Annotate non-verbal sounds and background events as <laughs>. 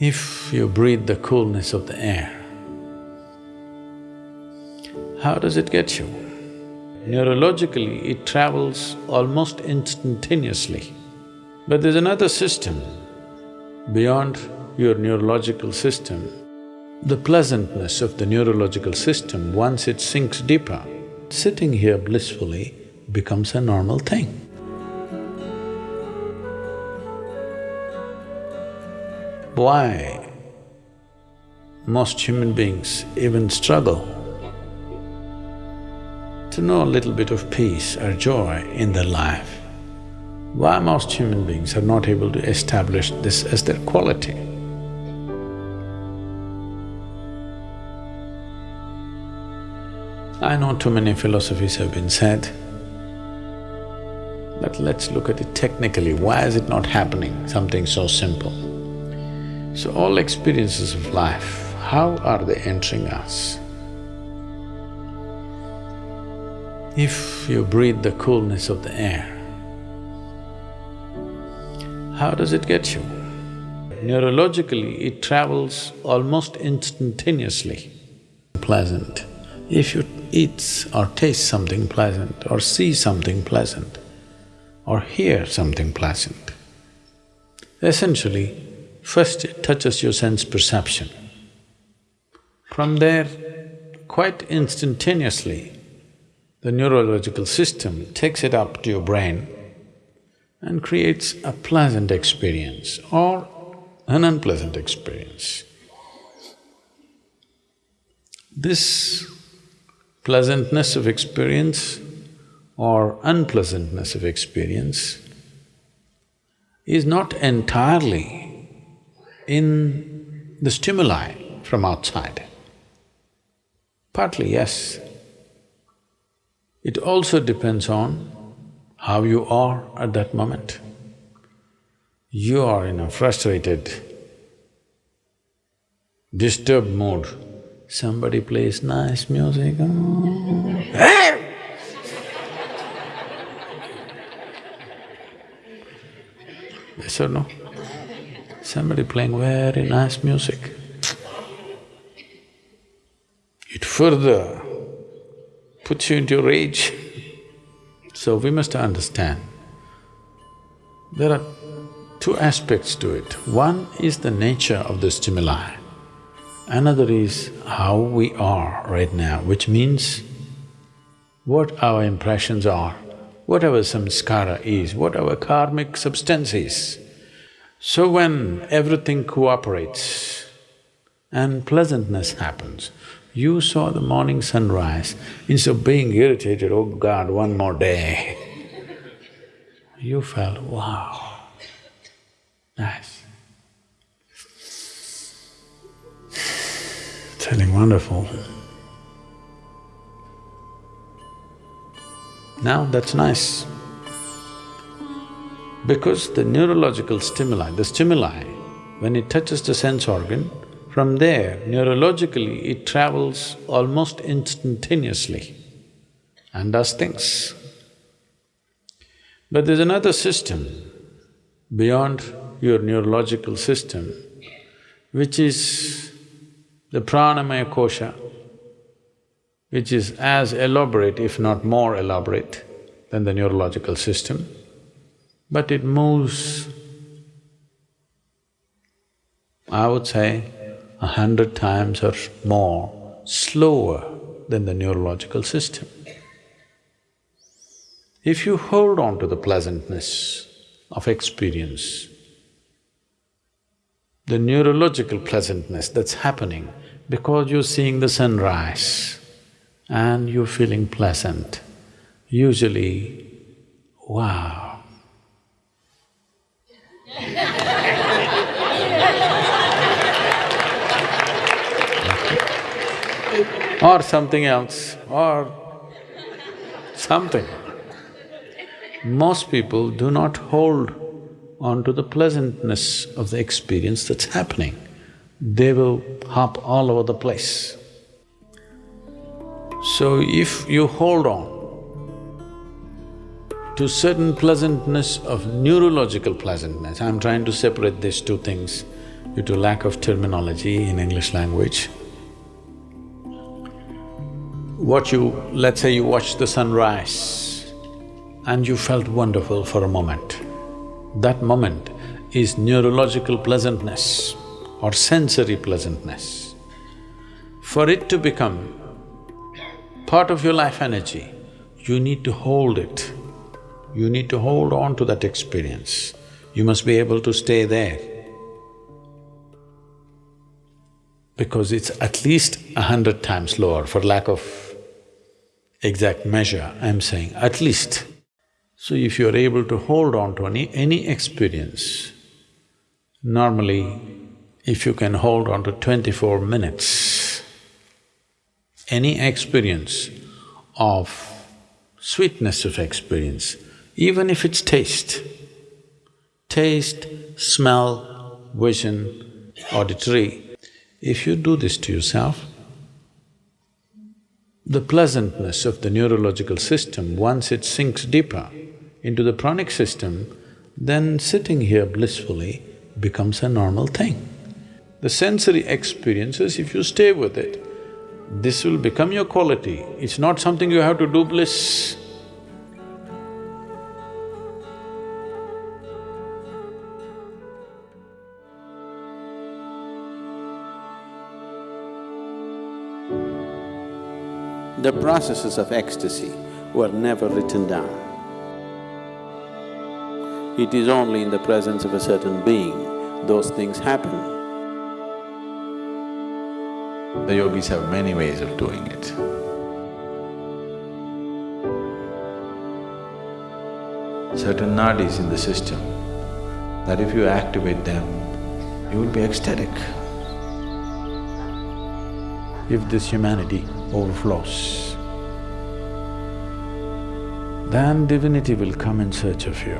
If you breathe the coolness of the air, how does it get you? Neurologically, it travels almost instantaneously. But there's another system beyond your neurological system. The pleasantness of the neurological system, once it sinks deeper, sitting here blissfully becomes a normal thing. Why most human beings even struggle to know a little bit of peace or joy in their life? Why most human beings are not able to establish this as their quality? I know too many philosophies have been said, but let's look at it technically, why is it not happening, something so simple? So all experiences of life, how are they entering us? If you breathe the coolness of the air, how does it get you? Neurologically, it travels almost instantaneously. Pleasant. If you eat or taste something pleasant or see something pleasant or hear something pleasant, essentially, first it touches your sense perception. From there, quite instantaneously, the neurological system takes it up to your brain and creates a pleasant experience or an unpleasant experience. This pleasantness of experience or unpleasantness of experience is not entirely in the stimuli from outside. Partly, yes. It also depends on how you are at that moment. You are in a frustrated, disturbed mood, somebody plays nice music, <laughs> oh. Yes or no? Somebody playing very nice music. It further puts you into rage. So we must understand, there are two aspects to it. One is the nature of the stimuli, another is how we are right now, which means what our impressions are, whatever samskara is, what our karmic substance is. So when everything cooperates and pleasantness happens, you saw the morning sunrise, instead of being irritated, oh God, one more day, you felt, wow, nice. Feeling wonderful. Now that's nice. Because the neurological stimuli, the stimuli, when it touches the sense organ, from there, neurologically, it travels almost instantaneously and does things. But there's another system beyond your neurological system, which is the pranamaya kosha, which is as elaborate, if not more elaborate than the neurological system, but it moves, I would say, a hundred times or more slower than the neurological system. If you hold on to the pleasantness of experience, the neurological pleasantness that's happening because you're seeing the sunrise and you're feeling pleasant, usually, wow or something else or something. Most people do not hold on to the pleasantness of the experience that's happening. They will hop all over the place. So if you hold on to certain pleasantness of neurological pleasantness, I'm trying to separate these two things due to lack of terminology in English language. What you… let's say you watched the sunrise and you felt wonderful for a moment. That moment is neurological pleasantness or sensory pleasantness. For it to become part of your life energy, you need to hold it. You need to hold on to that experience. You must be able to stay there. Because it's at least a hundred times lower for lack of exact measure, I'm saying at least. So if you're able to hold on to any, any experience, normally if you can hold on to twenty-four minutes, any experience of sweetness of experience, even if it's taste, taste, smell, vision, auditory, if you do this to yourself, the pleasantness of the neurological system, once it sinks deeper, into the pranic system, then sitting here blissfully becomes a normal thing. The sensory experiences, if you stay with it, this will become your quality. It's not something you have to do bliss. The processes of ecstasy were never written down. It is only in the presence of a certain being those things happen. The yogis have many ways of doing it. Certain nadis in the system, that if you activate them, you will be ecstatic. If this humanity overflows, then divinity will come in search of you.